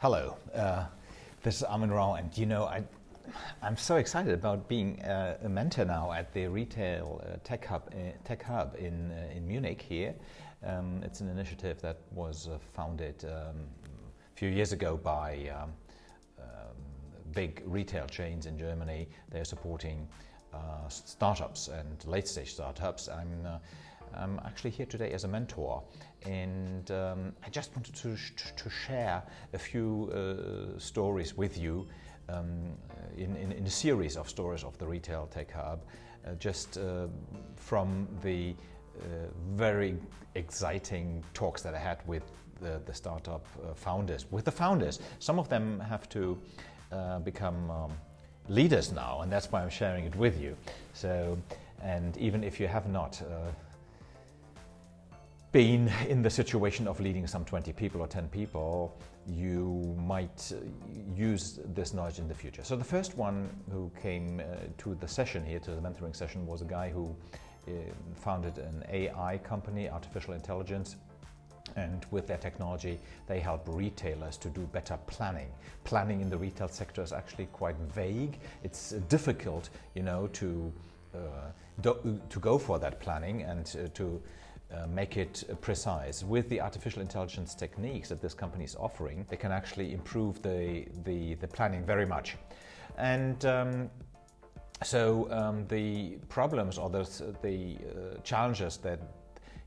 Hello, uh, this is Armin Rao, and you know, I, I'm so excited about being uh, a mentor now at the Retail uh, Tech Hub, uh, Tech Hub in, uh, in Munich here. Um, it's an initiative that was uh, founded um, a few years ago by um, um big retail chains in Germany. They're supporting startups and late-stage startups. I'm I'm actually here today as a mentor and um, I just wanted to, to share a few uh, stories with you um, in, in, in, a series of stories of the Retail Tech Hub uh, just uh, from the uh, very exciting talks that I had with the, the startup uh, founders, with the founders. Some of them have to uh, become um, leaders now and that's why I'm sharing it with you. So, and even if you have not been in the situation of leading some 20 people or 10 people, you might uh, use this knowledge in the future. So the first one who came uh, to the session here, to the mentoring session, was a guy who uh, founded an AI company, artificial intelligence, and with their technology they help retailers to do better planning. Planning in the retail sector is actually quite vague. It's difficult, you know, to uh, to go for that planning and uh, to uh, make it precise. With the artificial intelligence techniques that this company is offering, they can actually improve the, the, the planning very much. And um, so um, the problems or the, the uh, challenges that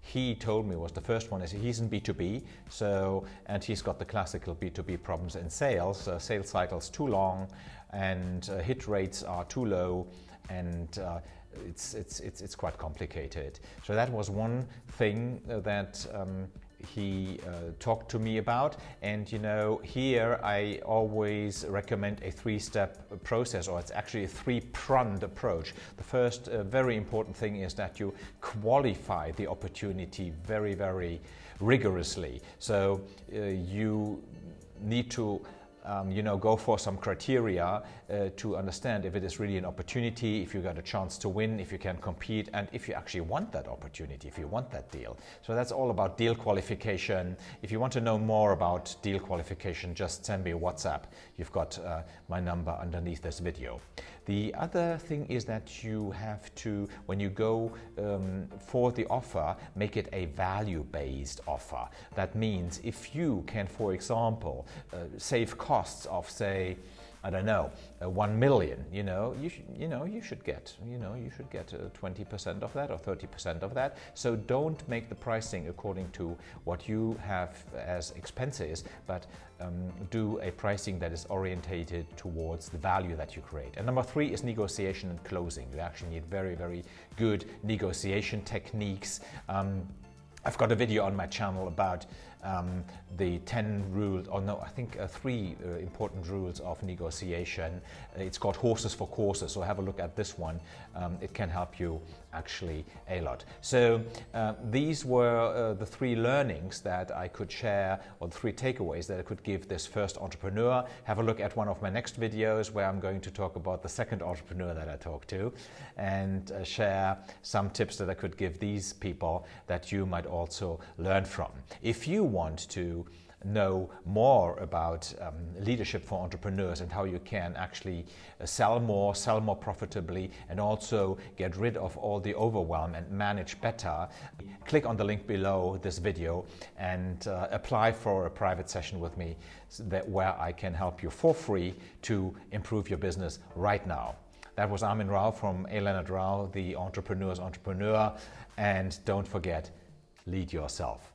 he told me was the first one is he's in B2B, so and he's got the classical B2B problems in sales. Uh, sales cycles too long and uh, hit rates are too low and uh, it's, it's, it's, it's quite complicated. So that was one thing that um, he uh, talked to me about and you know here I always recommend a three-step process or it's actually a three-pronged approach. The first uh, very important thing is that you qualify the opportunity very very rigorously so uh, you need to um, you know, go for some criteria uh, to understand if it is really an opportunity, if you got a chance to win, if you can compete, and if you actually want that opportunity, if you want that deal. So that's all about deal qualification. If you want to know more about deal qualification, just send me a WhatsApp. You've got uh, my number underneath this video. The other thing is that you have to, when you go um, for the offer, make it a value-based offer. That means if you can, for example, uh, save costs of, say, I don't know, uh, 1 million, you know, you, you know, you should get, you know, you should get 20% uh, of that or 30% of that. So don't make the pricing according to what you have as expenses, but um, do a pricing that is orientated towards the value that you create. And number three is negotiation and closing. You actually need very, very good negotiation techniques. Um, I've got a video on my channel about um, the 10 rules, or no, I think uh, three uh, important rules of negotiation. Uh, it's called horses for courses, so have a look at this one. Um, it can help you actually a lot. So uh, these were uh, the three learnings that I could share, or the three takeaways that I could give this first entrepreneur. Have a look at one of my next videos where I'm going to talk about the second entrepreneur that I talked to and uh, share some tips that I could give these people that you might also learn from. If you want to know more about um, leadership for entrepreneurs and how you can actually uh, sell more, sell more profitably, and also get rid of all the overwhelm and manage better, click on the link below this video and uh, apply for a private session with me that where I can help you for free to improve your business right now. That was Armin Rao from A. Leonard Rao, the entrepreneur's entrepreneur. And don't forget, lead yourself.